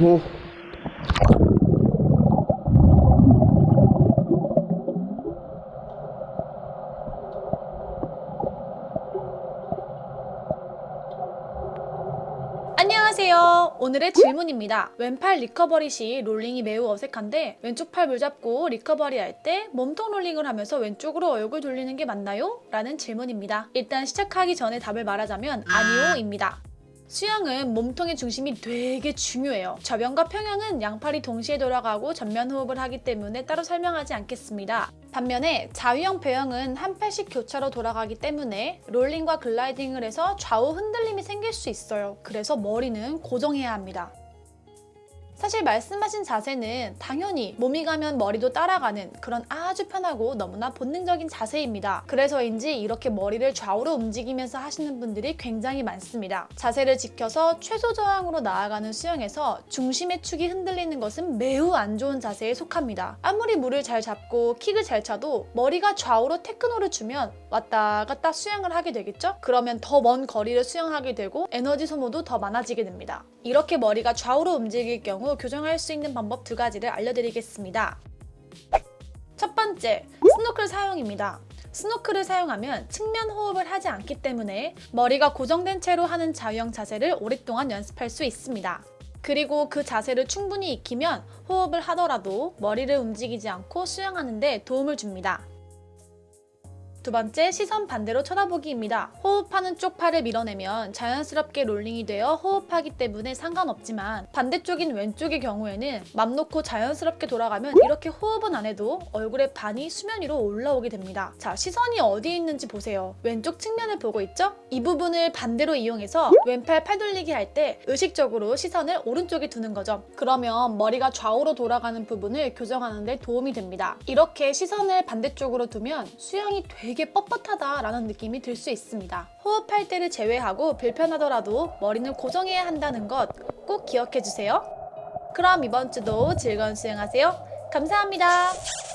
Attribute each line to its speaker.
Speaker 1: 오.
Speaker 2: 안녕하세요. 오늘의 질문입니다. 왼팔 recovery 시 롤링이 매우 어색한데 왼쪽 팔 물잡고 recovery 할 때 몸통 롤링을 하면서 왼쪽으로 얼굴 돌리는 게 맞나요? 라는 질문입니다. 일단 시작하기 전에 답을 말하자면 아니요 입니다. 수영은 몸통의 중심이 되게 중요해요. 접영과 평영은 양팔이 동시에 돌아가고 전면 호흡을 하기 때문에 따로 설명하지 않겠습니다. 반면에 자유형 배영은 한 팔씩 교차로 돌아가기 때문에 롤링과 글라이딩을 해서 좌우 흔들림이 생길 수 있어요. 그래서 머리는 고정해야 합니다. 사실 말씀하신 자세는 당연히 몸이 가면 머리도 따라가는 그런 아주 편하고 너무나 본능적인 자세입니다. 그래서인지 이렇게 머리를 좌우로 움직이면서 하시는 분들이 굉장히 많습니다. 자세를 지켜서 최소 저항으로 나아가는 수영에서 중심의 축이 흔들리는 것은 매우 안 좋은 자세에 속합니다. 아무리 물을 잘 잡고 킥을 잘 차도 머리가 좌우로 테크노를 주면 왔다 갔다 수영을 하게 되겠죠? 그러면 더 먼 거리를 수영하게 되고 에너지 소모도 더 많아지게 됩니다. 이렇게 머리가 좌우로 움직일 경우 교정할 수 있는 방법 두 가지를 알려드리겠습니다. 첫 번째, 스노클 사용입니다. 스노클을 사용하면 측면 호흡을 하지 않기 때문에 머리가 고정된 채로 하는 자유형 자세를 오랫동안 연습할 수 있습니다. 그리고 그 자세를 충분히 익히면 호흡을 하더라도 머리를 움직이지 않고 수영하는 데 도움을 줍니다. 두 번째, 시선 반대로 쳐다보기입니다. 호흡하는 쪽 팔을 밀어내면 자연스럽게 롤링이 되어 호흡하기 때문에 상관없지만 반대쪽인 왼쪽의 경우에는 맘 놓고 자연스럽게 돌아가면 이렇게 호흡은 안 해도 얼굴의 반이 수면 위로 올라오게 됩니다. 자, 시선이 어디에 있는지 보세요. 왼쪽 측면을 보고 있죠? 이 부분을 반대로 이용해서 왼팔 팔 돌리기 할 때 의식적으로 시선을 오른쪽에 두는 거죠. 그러면 머리가 좌우로 돌아가는 부분을 교정하는 데 도움이 됩니다. 이렇게 시선을 반대쪽으로 두면 수영이 되게 뻣뻣하다라는 느낌이 들 수 있습니다. 호흡할 때를 제외하고 불편하더라도 머리는 고정해야 한다는 것 꼭 기억해주세요. 그럼 이번 주도 즐거운 수영하세요. 감사합니다.